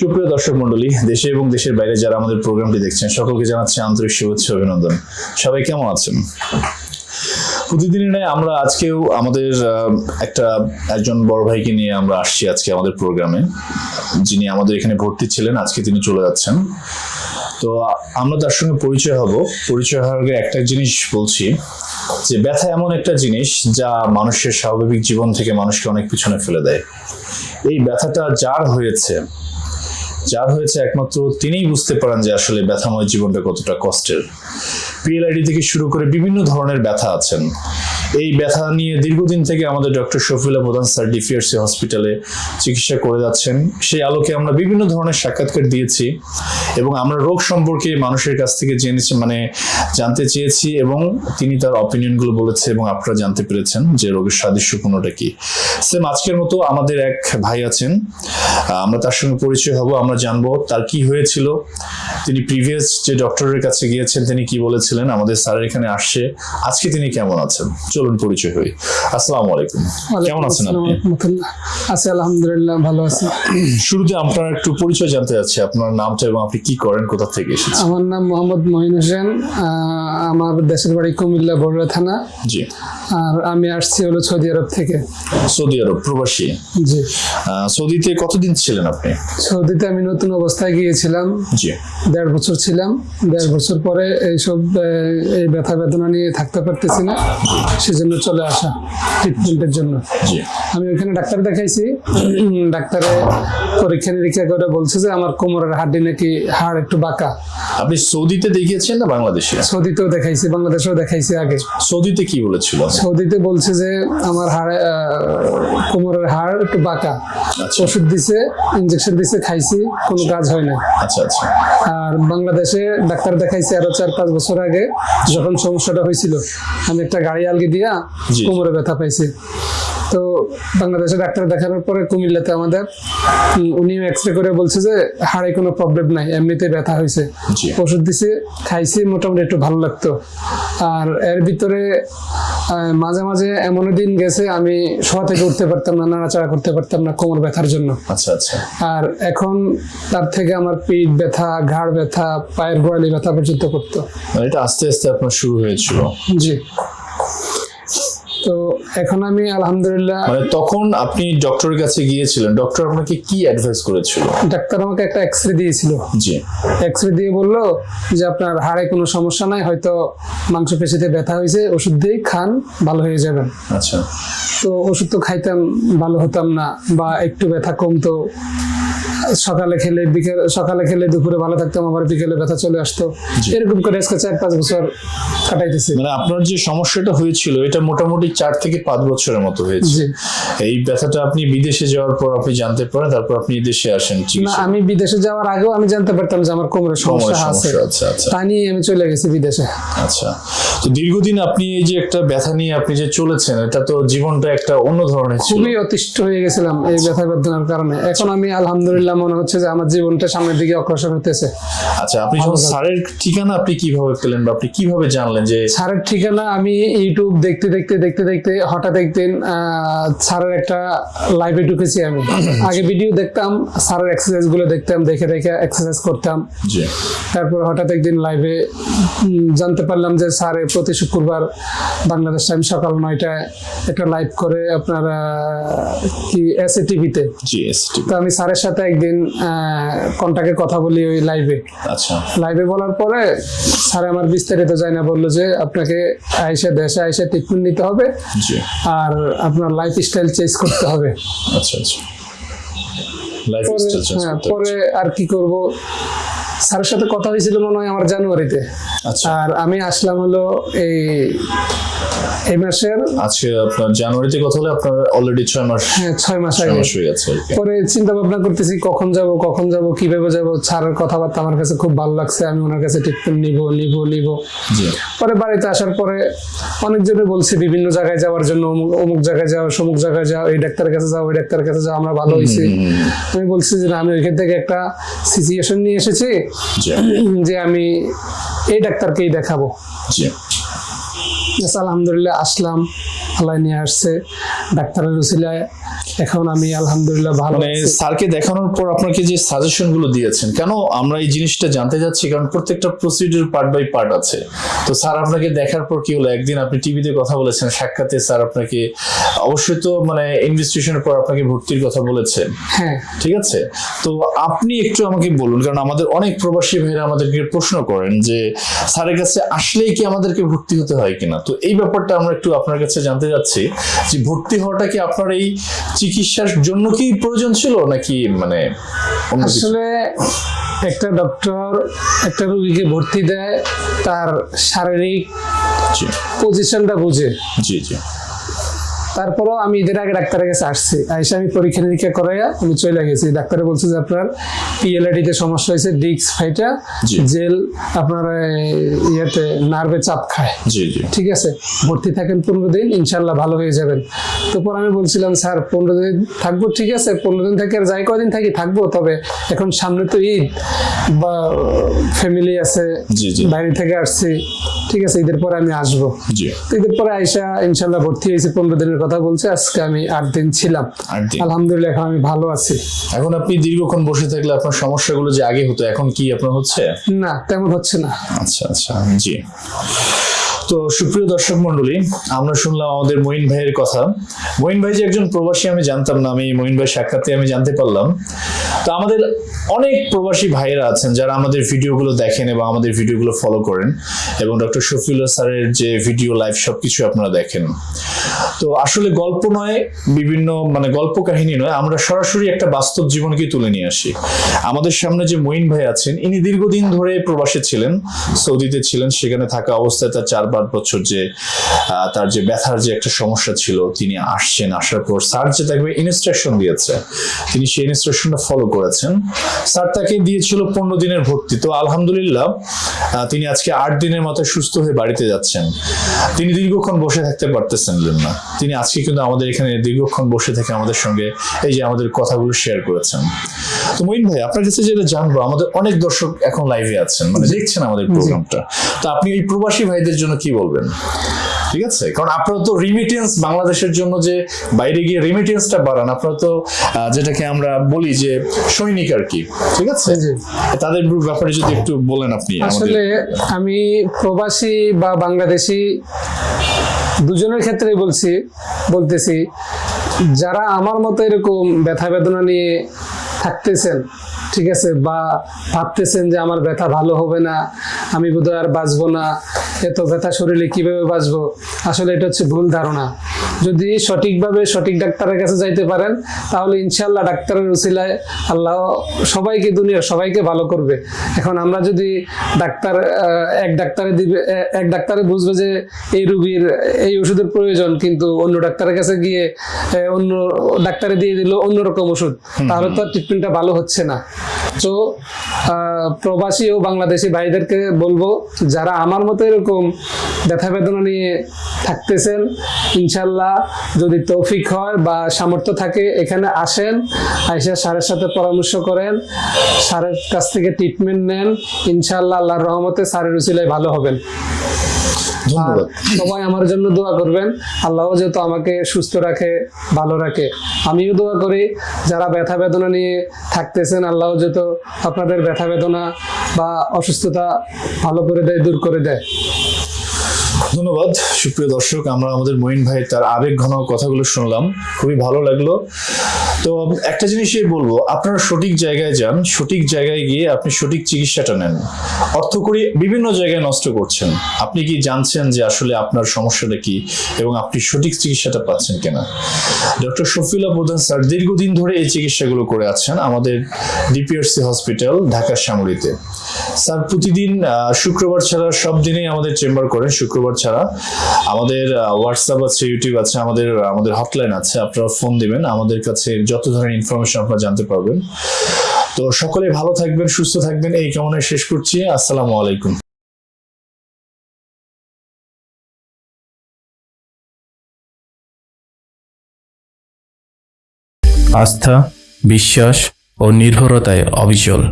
সুপ্রিয় দর্শক মন্ডলী, দেশে এবং দেশের বাইরে যারা আমাদের প্রোগ্রামটি দেখছেন, সকলকে জানাচ্ছি আন্তরিক শুভেচ্ছা অভিনন্দন। সবাই কেমন আছেন? প্রতিদিনই নয়, আমরা আজকেও আমাদের একটা, একজন বড় ভাইকে নিয়ে আমরা আসছি আজকে আমাদের প্রোগ্রামে। যিনি আমাদের এখানে ভর্তি ছিলেন, আজকে তিনি চলে যাচ্ছেন। তো, আমরা তার সঙ্গে পরিচয় হব। পরিচয় হওয়ার আগে একটা জিনিস বলছি, যে ব্যথা এমন একটা জিনিস যা মানুষের স্বাভাবিক জীবন থেকে মানুষকে অনেক পিছনে ফেলে দেয়। এই ব্যথাটা যার হয়েছে যার হয়েছে একমাত্র তিনিই বুঝতে পারেন যে আসলে ব্যথাময় জীবনটা কতটা কষ্টের। পিএলআইডি থেকে শুরু করে বিভিন্ন ধরনের ব্যথা আছেন। এই ব্যথা নিয়ে দীর্ঘদিন থেকে আমাদের ডক্টর শফিলা প্রধান স্যার ডিফিআরসি হসপিটালে চিকিৎসা করে যাচ্ছেন। সেই আলোকে আমরা বিভিন্ন ধরনের সাক্ষাৎকার দিয়েছি এবং আমরা রোগ সম্পর্কে মানুষের কাছ থেকে জেনেছি মানে জানতে চেয়েছি এবং তিনি তার অপিনিয়নগুলো বলেছে এবং আপনারা জানতে পেরেছেন যে রোগের সাদৃশ্য কোনোটা কি। সেম আজকের মতো আমাদের এক ভাই আছেন, আমরা তার সঙ্গে পরিচয় হব, আমরা জানব তার কি হয়েছিল। তিনি প্রিভিয়াস যে ডক্টরের কাছে গিয়েছেন, তিনি কি বলেছিলেন, আমাদের স্যারের এখানে আসছে। আজকে তিনি কেমন আছেন? চলুন পরিচয় হই। আসসালামু আলাইকুম। কেমন আছেন আপনি? আছি আলহামদুলিল্লাহ ভালো আছি। শুরুতে আপনার একটু পরিচয় জানতে চাচ্ছি আপনার নামটা এবং আপনি কি করেন কোথা থেকে এসেছেন? আমার নাম মোহাম্মদ মহিন হোসেন আহ, আমার দেশের বাড়ি কুমিল্লা বড়ুয়া থানা। জি। আর আমি আসছি হলো সৌদি আরব থেকে। সৌদি আরব প্রবাসী। জি। সৌদিতে কতদিন ছিলেন আপনি? সৌদিতে আমি নতুন অবস্থায় গিয়েছিলাম। জি। দেড় বছর ছিলাম। দেড় বছর পরে এইসব এই ব্যথা বেদনা নিয়ে থাকতে পারতেছি না। সেজন্য চলে আসা ট্রিটমেন্টের জন্য। জি। আমি ওখানে ডাক্তার দেখাইছি। ডাক্তারে পরীক্ষা নিরীক্ষা করে বলছে যে আমার কোমরের হাড্ডি নাকি হাড় একটু বাঁকা। আপনি সৌদিতে দেখিয়েছেন না বাংলাদেশে? সৌদিতেও দেখাইছি বাংলাদেশেও দেখাইছি আগে। সৌদিতে কি বলেছিল? সৌদিতে বলছে যে আমার হাড়ে কোমরের হাড় একটু বাঁকা। আচ্ছা। ওষুধ দিছে ইঞ্জেকশন দিছে খাইছি কোনো কাজ হয় না আচ্ছা আচ্ছা। আর বাংলাদেশে ডাক্তার দেখাইছি আরও চার পাঁচ বছর আগে যখন সমস্যাটা হয়েছিল আমি একটা গাড়ি আলগে দিয়া। কোমরে ব্যথা পাইছি। তো বাংলাদেশে ডাক্তার দেখানোর পরে কুমিল্লাতে আমাদের উনিও এক্স রে করে বলছে যে হাড়ে কোনো প্রবলেম নাই এমনিতে ব্যথা হয়েছে। ওষুধ দিছে খাইছি মোটামুটি একটু ভালো লাগতো। আর এর ভিতরে মাঝে মাঝে এমন দিন গেছে আমি শোয়া থেকে উঠতে পারতাম না নাড়াচাড়া করতে পারতাম না কোমর ব্যথার জন্য। আচ্ছা আচ্ছা। আর এখন তার থেকে আমার পিঠ ব্যথা ঘাড় ব্যথা পায়ের গোড়ালি ব্যথা পর্যন্ত করতো। মানে এটা আস্তে আস্তে আপনার শুরু হয়েছিল। জি। তো এখন আমি আলহামদুলিল্লাহ মানে তখন আপনি ডক্টরের কাছে গিয়েছিলেন। ডক্টর আপনাকে কি অ্যাডভাইস করেছিল? ডাক্তার আমাকে একটা এক্স রে দিয়েছিল। জি। এক্স রে দিয়ে বলল যে আপনার হাড়ে কোনো সমস্যা নাই হয়তো মাংসপেশিতে ব্যথা হয়েছে ওষুধ দিয়ে খান ভালো হয়ে যাবেন। আচ্ছা। তো ওষুধ তো খাইতাম ভালো হতাম না বা একটু ব্যথা কমতো। সকালে খেলে বিকেল সকালে খেলে দুপুরে ভালো থাকতাম আবার বিকেলে ব্যথা চলে আসতো। এরকম করে আজকে চার পাঁচ বছর কাটাইতেছি। মানে আপনার যে সমস্যাটা হয়েছিল এটা মোটামুটি চার থেকে পাঁচ বছরের মতো হয়েছে। এই ব্যথাটা আপনি বিদেশে যাওয়ার পর আপনি জানতে পারেন তারপর আপনি দেশে আসেন না আমি বিদেশে যাওয়ার আগেও আমি জানতে পারতাম যে আমার কোমরের সমস্যা আছে। আচ্ছা আচ্ছা। তা নিয়ে আমি চলে গেছি বিদেশে। আচ্ছা। তো দীর্ঘদিন আপনি এই যে একটা ব্যথা নিয়ে আপনি যে চলেছেন এটা তো জীবনটা একটা অন্য ধরনের খুবই অতিষ্ঠ হয়ে গেছিলাম এই ব্যথা বেদনার কারণে। এখন আমি আলহামদুলিল্লাহ মনে হচ্ছে যে আমার জীবনটা সামনের দিকে অগ্রসর হতেছে আচ্ছা আপনি যখন স্যারের ঠিকানা আপনি কীভাবে পেলেন বা আপনি কীভাবে জানলেন যে স্যারের ঠিকানা আমি ইউটিউব দেখতে দেখতে দেখতে দেখতে হঠাৎ একদিন স্যারের একটা লাইভে ঢুকেছি আমি। আগে ভিডিও দেখতাম স্যারের এক্সারসাইজগুলো দেখতাম দেখে দেখে এক্সারসাইজ করতাম। জি। তারপর হঠাৎ একদিন লাইভে জানতে পারলাম যে স্যারে প্রতি শুক্রবার বাংলাদেশ টাইম সকাল নয়টায় একটা লাইভ করে আপনার কি এস টিভিতে তো আমি স্যারের সাথে একদিন কন্টাক্টে কথা বলি ওই লাইভে আচ্ছা। লাইভে বলার পরে স্যার আমার বিস্তারিত যাই না বলল যে আপনাকে আইসা দেশে আইসা ট্রিটমেন্ট নিতে হবে আর আপনার লাইফ স্টাইল চেঞ্জ করতে হবে। আচ্ছা আচ্ছা। হ্যাঁ, পরে আর কি করব? স্যারের সাথে কথা হয়েছিল মনে হয় আমার জানুয়ারিতে। আচ্ছা। আর আমি আসলাম হলো এই এই মাসের আজকে আপনার জানুয়ারিতে কথা হলে আপনার অলরেডি ছয় মাস হ্যাঁ ছয় মাস আগে। হয়ে গেছে পরে চিন্তা ভাবনা করতেছি কখন যাব কখন যাব কীভাবে যাব? স্যারের কথাবার্তা আমার কাছে খুব ভালো লাগছে আমি ওনার কাছে ট্রিটমেন্ট নিব নিব নিব। পরে বাড়িতে আসার পরে অনেকজনে বলছে বিভিন্ন জায়গায় যাওয়ার জন্য অমুক অমুক জায়গায় যাও সমুক জায়গায় যাও এই ডাক্তারের কাছে যাও ওই ডাক্তারের কাছে যাও আমরা ভালো হয়েছি। আমি বলছি যে আমি ওইখান থেকে একটা সিচুয়েশন নিয়ে এসেছি যে আমি এই ডাক্তারকেই দেখাবো। আলহামদুলিল্লাহ আসলাম। আল্লাহ নিয়ে আসছে ডাক্তারের উসিলায় এখন আমি আলহামদুলিল্লাহ ভালো মানে স্যারকে দেখানোর পর আপনাকে যে সাজেশনগুলো দিয়েছেন কেন আমরা এই জিনিসটা জানতে যাচ্ছি? কারণ প্রত্যেকটা প্রসিডিউর পার্ট বাই পার্ট আছে। তো স্যার আপনাকে দেখার পর কি হলো? একদিন আপনি টিভিতে কথা বলেছেন সাক্ষাতে স্যার আপনাকে অবশ্যই তো মানে ইনভেস্টিগেশনের পর আপনাকে ভর্তির কথা বলেছেন হ্যাঁ। ঠিক আছে? তো আপনি একটু আমাকে বলুন কারণ আমাদের অনেক প্রবাসী ভাইরা আমাদেরকে প্রশ্ন করেন যে স্যারের কাছে আসলেই কি আমাদেরকে ভর্তি হতে হয় কিনা? তো এই ব্যাপারটা আমরা একটু আপনার কাছে জানতে যাচ্ছি যে ভর্তি হওয়াটা কি আপনার এই চিকিৎসার জন্য কি প্রয়োজন ছিল নাকি মানে আসলে একটা ডক্টর একটা রোগীকে ভর্তি দেয় তার শারীরিক পজিশনটা বুঝে। জি জি। তারপরও আমি ঈদের আগে ডাক্তারের কাছে আসছি। আইসে আমি পরীক্ষা নিরীক্ষা করাইয়া আমি চলে গেছি। ডাক্তারে বলছে যে আপনার পিএলআইডিতে সমস্যা হয়েছে ডিক্স ফাইটা জেল আপনার ইয়েতে নার্ভে চাপ খায়। ঠিক আছে? ভর্তি থাকেন পনেরো দিন ইনশাল্লাহ ভালো হয়ে যাবেন। তারপর আমি বলছিলাম স্যার পনেরো দিন থাকব ঠিক আছে? পনেরো দিন থেকে আর যাই কদিন থাকি থাকব। তবে এখন সামনে তো ঈদ বা ফ্যামিলি আছে। বাইরে থেকে আসছি। ঠিক আছে ঈদের পরে আমি আসব। ঈদের পরে আইসা ইনশাল্লাহ ভর্তি হয়েছে পনেরো দিনের কথা বলছে আজকে আমি আট দিন ছিলাম। আলহামদুলিল্লাহ এখন আমি ভালো আছি। এখন আপনি দীর্ঘক্ষণ বসে থাকলে আপনার সমস্যাগুলো যে আগে হতো এখন কি আপনার হচ্ছে? না তেমন হচ্ছে না। আচ্ছা আচ্ছা জি। তো সুপ্রিয় দর্শক মন্ডলী, আমরা শুনলাম আমাদের মঈন ভাইয়ের কথা। মঈন ভাই যে একজন প্রবাসী, আমি জানতাম না, আমি মঈন ভাই সাক্ষাতে আমি জানতে পারলাম। তো আমাদের অনেক প্রবাসী ভাইয়েরা আছেন যারা আমাদের ভিডিওগুলো দেখেন এবং আমাদের ভিডিওগুলো ফলো করেন এবং ডক্টর শফিউল্লাহ স্যারের যে ভিডিও লাইভ সবকিছু আপনারা দেখেন। তো আসলে গল্প নয়, বিভিন্ন মানে গল্প কাহিনী নয়, আমরা সরাসরি একটা বাস্তব জীবনকে তুলে নিয়ে আসি। আমাদের সামনে যে মঈন ভাই আছেন, ইনি দীর্ঘদিন ধরে প্রবাসে ছিলেন, সৌদিতে ছিলেন, সেখানে থাকা অবস্থায় তার চার পাঁচ বছর যে তার যে ব্যথার যে একটা সমস্যা ছিল, তিনি আসছেন, আসার পর স্যার যে তাকে ইনস্ট্রাকশন দিয়েছে, তিনি সেই ইনস্ট্রাকশনটা ফলো করেছেন। স্যার তাকে দিয়েছিল পনেরো দিনের ভর্তি। তো আলহামদুলিল্লাহ তিনি আজকে আট দিনের মতো সুস্থ হয়ে বাড়িতে যাচ্ছেন। তিনি দীর্ঘক্ষণ বসে থাকতে পারতেছেন না। তিনি আজকে কিন্তু আমাদের এখানে দীর্ঘক্ষণ বসে থেকে আমাদের সঙ্গে এই যে আমাদের কথাগুলো শেয়ার করেছেন। তো মঈন ভাই আপনার কাছে যেটা জানব আমাদের অনেক দর্শক এখন লাইভে আছেন মানে দেখছেন আমাদের প্রোগ্রামটা। তো আপনি এই প্রবাসী ভাইদের জন্য কি বলবেন? ঠিক আছে? কারণ আপনারা তো রিমিটেন্স বাংলাদেশের জন্য যে বাইরে গিয়ে রিমিটেন্সটা বাড়ান আপনারা তো যেটাকে আমরা বলি যে সৈনিক আর কি ঠিক আছে? তাদের ব্যাপারে যদি একটু বলেন আপনি আসলে আমি প্রবাসী বা বাংলাদেশি দুজনের ক্ষেত্রেই বলছি বলতেছি যারা আমার মতো এরকম ব্যথা বেদনা নিয়ে থাকতেছেন ঠিক আছে? বা ভাবতেছেন যে আমার ব্যথা ভালো হবে না আমি বোধহয় আর বাঁচবো না। এত ব্যথা শরীরে কীভাবে বাঁচবো? আসলে এটা হচ্ছে ভুল ধারণা। যদি সঠিকভাবে সঠিক ডাক্তারের কাছে যাইতে পারেন তাহলে ইনশাল্লাহ ডাক্তারের উসিলায় আল্লাহ সবাইকে দুনিয়ার সবাইকে ভালো করবে। এখন আমরা যদি ডাক্তার এক ডাক্তারে দিবে এক ডাক্তারে বুঝবে যে এই রুগীর এই ওষুধের প্রয়োজন কিন্তু অন্য ডাক্তারের কাছে গিয়ে অন্য ডাক্তারে দিয়ে দিল অন্যরকম ওষুধ তাহলে তো আর ট্রিটমেন্টটা ভালো হচ্ছে না। তো প্রবাসী ও বাংলাদেশি ভাইদেরকে বলব, যারা আমার মতো এরকম ব্যথা বেদনা নিয়ে থাকতেছেন, ইনশাল্লাহ যদি তৌফিক হয় বা সামর্থ্য থাকে, এখানে আসেন, আইসা স্যারের সাথে পরামর্শ করেন, স্যারের কাছ থেকে ট্রিটমেন্ট নেন, ইনশাল্লাহ আল্লাহর রহমতে স্যারের উচিলায় ভালো হবেন। ধন্যবাদ। সবাই আমার জন্য দোয়া করবেন। আল্লাহ যেহেতু আমাকে সুস্থ রাখে ভালো রাখে আমিও দোয়া করি। যারা ব্যথা বেদনা নিয়ে থাকতেছেন আল্লাহ যেহেতু আপনাদের ব্যথা বেদনা বা অসুস্থতা ভালো করে দেয় দূর করে দেয়। ধন্যবাদ। সুপ্রিয় দর্শক আমরা আমাদের মঈন ভাই তার আবেগ ঘন কথাগুলো শুনলাম। খুবই ভালো লাগল। তো একটা জিনিসই বলব, আপনারা সঠিক জায়গায় যান, সঠিক জায়গায় গিয়ে আপনি সঠিক চিকিৎসাটা নেন। অর্থ করি বিভিন্ন জায়গায় নষ্ট করছেন। আপনি কি জানছেন যে আসলে আপনার সমস্যাটা কি এবং আপনি সঠিক চিকিৎসাটা পাচ্ছেন কিনা? ডক্টর শফিউল্লাহ প্রধান স্যার দীর্ঘদিন ধরে এই চিকিৎসাগুলো করে আছেন আমাদের ডিপিআরসি হসপিটাল ঢাকার শ্যামলীতে স্যার প্রতিদিন শুক্রবার ছাড়া সব দিনেই আমাদের চেম্বার করেন, শুক্রবার ছাড়া। আমাদের হোয়াটসঅ্যাপ আছে ইউটিউব আছে, আমাদের আমাদের হটলাইন আছে, আপনারা ফোন দিবেন। আমাদের কাছে যত ধরনের ইনফরমেশন আপনারা জানতে পারবেন। তো সকলে ভালো থাকবেন, সুস্থ থাকবেন। এই কামনায় শেষ করছি। আসসালামু আলাইকুম। আস্থা, বিশ্বাস ও নির্ভরতায় অবিচল।